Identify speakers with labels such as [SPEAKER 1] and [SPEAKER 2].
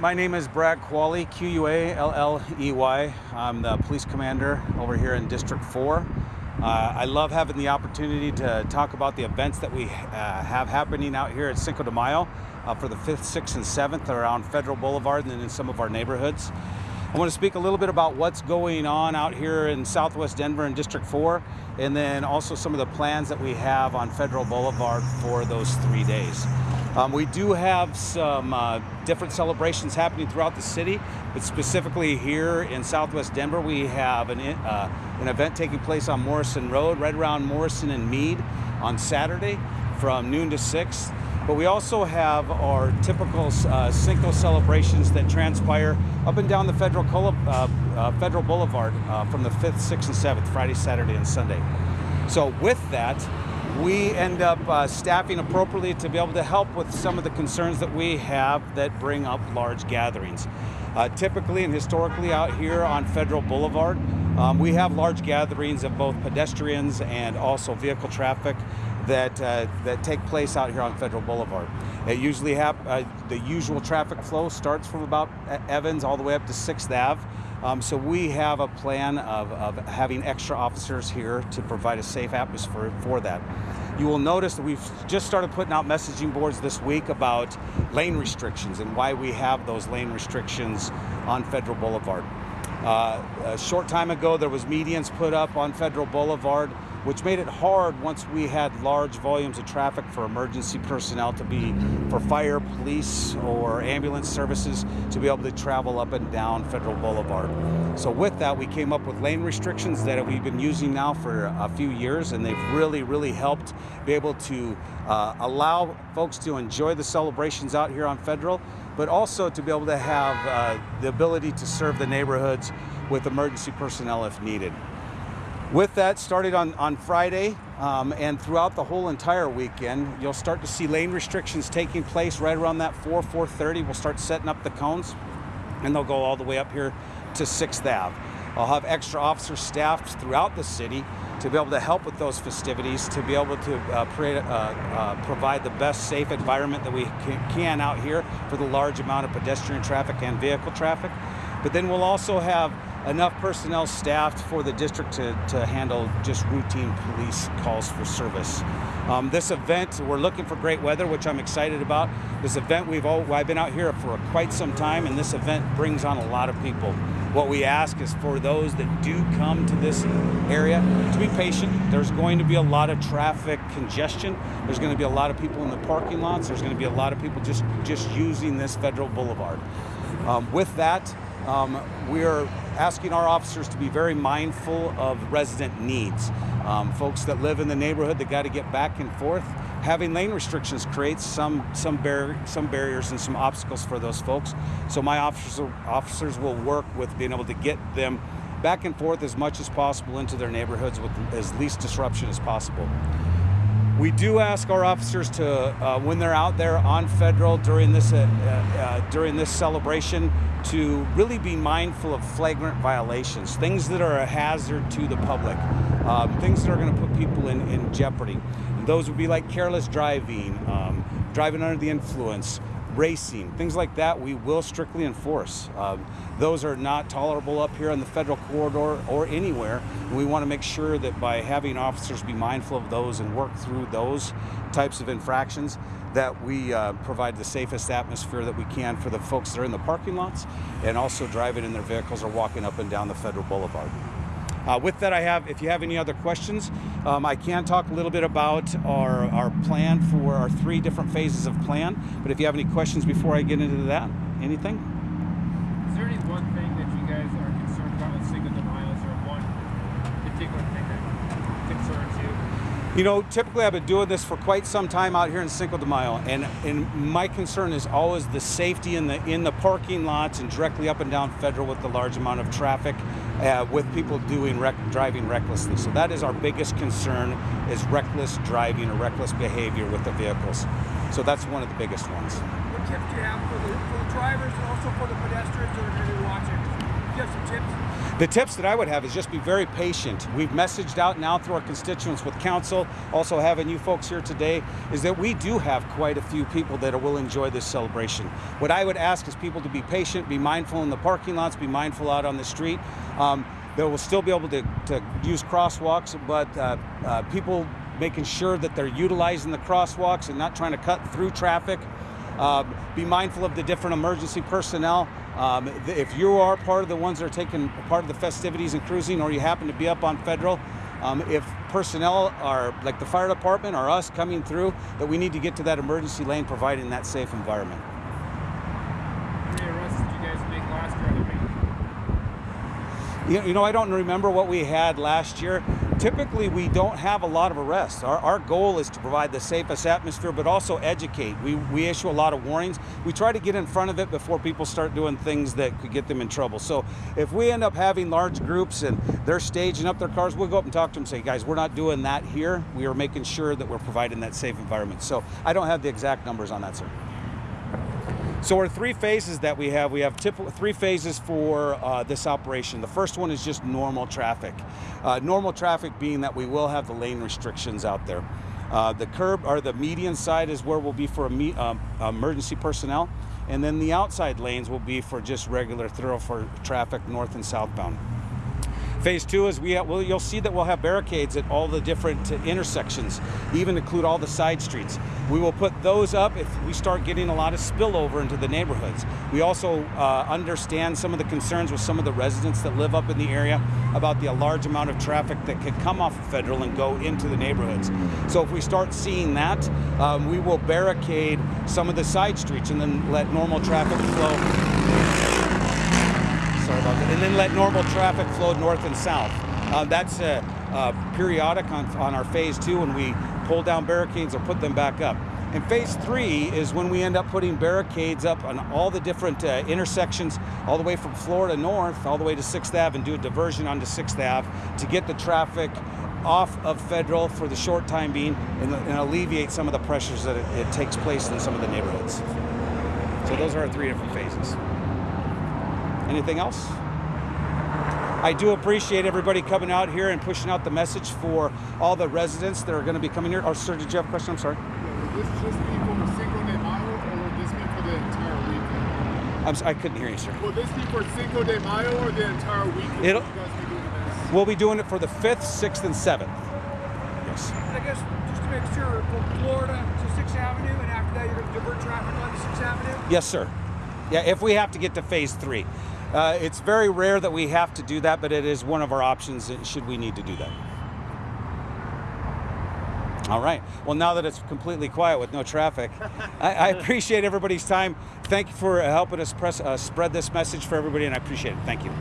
[SPEAKER 1] My name is Brad Qualley, Q-U-A-L-L-E-Y. I'm the police commander over here in District 4. Uh, I love having the opportunity to talk about the events that we uh, have happening out here at Cinco de Mayo uh, for the 5th, 6th, and 7th around Federal Boulevard and in some of our neighborhoods. I want to speak a little bit about what's going on out here in Southwest Denver in District 4, and then also some of the plans that we have on Federal Boulevard for those three days. Um, we do have some uh, different celebrations happening throughout the city, but specifically here in Southwest Denver, we have an, uh, an event taking place on Morrison Road, right around Morrison and Mead on Saturday from noon to 6. But we also have our typical uh, Cinco celebrations that transpire up and down the Federal, uh, uh, Federal Boulevard uh, from the 5th, 6th, and 7th, Friday, Saturday, and Sunday. So with that, we end up uh, staffing appropriately to be able to help with some of the concerns that we have that bring up large gatherings. Uh, typically and historically out here on Federal Boulevard, um, we have large gatherings of both pedestrians and also vehicle traffic that uh, that take place out here on Federal Boulevard. It usually uh, the usual traffic flow starts from about Evans all the way up to Sixth Ave. Um, so we have a plan of, of having extra officers here to provide a safe atmosphere for that. You will notice that we've just started putting out messaging boards this week about lane restrictions and why we have those lane restrictions on Federal Boulevard. Uh, a short time ago, there was medians put up on Federal Boulevard which made it hard once we had large volumes of traffic for emergency personnel to be, for fire, police, or ambulance services to be able to travel up and down Federal Boulevard. So with that, we came up with lane restrictions that we've been using now for a few years, and they've really, really helped be able to uh, allow folks to enjoy the celebrations out here on Federal, but also to be able to have uh, the ability to serve the neighborhoods with emergency personnel if needed. With that, started on, on Friday um, and throughout the whole entire weekend, you'll start to see lane restrictions taking place right around that 4, 4.30. We'll start setting up the cones and they'll go all the way up here to 6th Ave. I'll have extra officers staffed throughout the city to be able to help with those festivities, to be able to uh, uh, uh, provide the best safe environment that we can out here for the large amount of pedestrian traffic and vehicle traffic. But then we'll also have enough personnel staffed for the district to, to handle just routine police calls for service. Um, this event, we're looking for great weather, which I'm excited about. This event, we've all, I've been out here for quite some time, and this event brings on a lot of people. What we ask is for those that do come to this area to be patient. There's going to be a lot of traffic congestion. There's going to be a lot of people in the parking lots. There's going to be a lot of people just, just using this Federal Boulevard. Um, with that, um, we are asking our officers to be very mindful of resident needs. Um, folks that live in the neighborhood that got to get back and forth, having lane restrictions creates some some, bar some barriers and some obstacles for those folks. So my officers officers will work with being able to get them back and forth as much as possible into their neighborhoods with as least disruption as possible. We do ask our officers to, uh, when they're out there on federal during this uh, uh, during this celebration, to really be mindful of flagrant violations, things that are a hazard to the public, um, things that are going to put people in, in jeopardy. And those would be like careless driving, um, driving under the influence, racing, things like that, we will strictly enforce. Um, those are not tolerable up here on the federal corridor or anywhere. We want to make sure that by having officers be mindful of those and work through those types of infractions, that we uh, provide the safest atmosphere that we can for the folks that are in the parking lots and also driving in their vehicles or walking up and down the Federal Boulevard. Uh, with that, I have, if you have any other questions, um, I can talk a little bit about our, our plan for our three different phases of plan. But if you have any questions before I get into that, anything?
[SPEAKER 2] Is there any one thing that you guys are concerned about with Cinco de Mayo? Is there one particular thing that concerns you?
[SPEAKER 1] Know, typically I've been doing this for quite some time out here in Cinco de Mayo, and, and my concern is always the safety in the in the parking lots and directly up and down Federal with the large amount of traffic uh, with people doing rec driving recklessly. So that is our biggest concern is reckless driving or reckless behavior with the vehicles. So that's one of the biggest ones.
[SPEAKER 3] What tips do you have for the, for the drivers and also for the pedestrians that are going to be watching?
[SPEAKER 2] you have some tips?
[SPEAKER 1] The tips that I would have is just be very patient. We've messaged out now through our constituents with council, also having you folks here today, is that we do have quite a few people that will enjoy this celebration. What I would ask is people to be patient, be mindful in the parking lots, be mindful out on the street. Um, they will still be able to, to use crosswalks, but uh, uh, people making sure that they're utilizing the crosswalks and not trying to cut through traffic. Um, be mindful of the different emergency personnel. Um, if you are part of the ones that are taking part of the festivities and cruising, or you happen to be up on federal, um, if personnel are like the fire department or us coming through, that we need to get to that emergency lane, providing that safe environment.
[SPEAKER 2] How many arrests did you guys make last year?
[SPEAKER 1] You, you know, I don't remember what we had last year. Typically, we don't have a lot of arrests. Our, our goal is to provide the safest atmosphere, but also educate. We, we issue a lot of warnings. We try to get in front of it before people start doing things that could get them in trouble. So if we end up having large groups and they're staging up their cars, we'll go up and talk to them and say, guys, we're not doing that here. We are making sure that we're providing that safe environment. So I don't have the exact numbers on that, sir. So our three phases that we have, we have three phases for uh, this operation. The first one is just normal traffic. Uh, normal traffic being that we will have the lane restrictions out there. Uh, the curb or the median side is where we'll be for um, emergency personnel, and then the outside lanes will be for just regular thoroughfare traffic, north and southbound. Phase two is we well, you'll see that we'll have barricades at all the different intersections, even include all the side streets. We will put those up if we start getting a lot of spillover into the neighborhoods. We also uh, understand some of the concerns with some of the residents that live up in the area about the large amount of traffic that could come off of Federal and go into the neighborhoods. So if we start seeing that, um, we will barricade some of the side streets and then let normal traffic flow. And then let normal traffic flow north and south. Uh, that's uh, uh, periodic on, on our phase two when we pull down barricades or put them back up. And phase three is when we end up putting barricades up on all the different uh, intersections, all the way from Florida north, all the way to 6th Ave, and do a diversion onto 6th Ave to get the traffic off of Federal for the short time being and, and alleviate some of the pressures that it, it takes place in some of the neighborhoods. So those are our three different phases. Anything else? I do appreciate everybody coming out here and pushing out the message for all the residents that are going to be coming here. Oh, sir, did you have a question? I'm sorry.
[SPEAKER 3] Would this just be for Cinco de Mayo, or would this be for the entire weekend?
[SPEAKER 1] I'm, s- I couldn't hear you, sir.
[SPEAKER 3] Will this be for Cinco de Mayo or the entire weekend?
[SPEAKER 1] It'll-
[SPEAKER 3] you guys be doing this?
[SPEAKER 1] We'll be doing it for the 5th, 6th, and 7th. Yes.
[SPEAKER 4] I guess just to make sure, from Florida to 6th Avenue, and after that, you're going to divert traffic onto 6th Avenue?
[SPEAKER 1] Yes, sir. Yeah, if we have to get to phase three. Uh, it's very rare that we have to do that, but it is one of our options should we need to do that. All right. Well, now that it's completely quiet with no traffic, I, I appreciate everybody's time. Thank you for helping us press, uh, spread this message for everybody, and I appreciate it. Thank you.